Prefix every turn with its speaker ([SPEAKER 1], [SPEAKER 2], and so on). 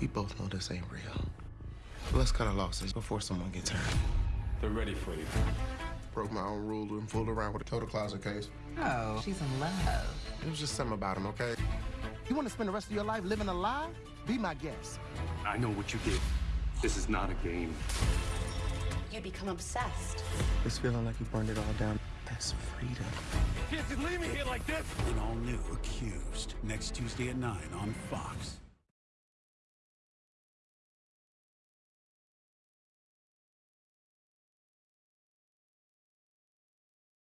[SPEAKER 1] We both know this ain't real. Let's cut our losses before someone gets hurt.
[SPEAKER 2] They're ready for you.
[SPEAKER 1] Broke my own rule and fooled around with a total closet case.
[SPEAKER 3] Oh, she's in love.
[SPEAKER 1] It was just something about him, okay?
[SPEAKER 4] You want to spend the rest of your life living a lie? Be my guest.
[SPEAKER 2] I know what you did. This is not a game.
[SPEAKER 5] You become obsessed.
[SPEAKER 1] It's feeling like you burned it all down. That's freedom.
[SPEAKER 2] You can't just leave me here like this.
[SPEAKER 6] An all new Accused. Next Tuesday at 9 on Fox.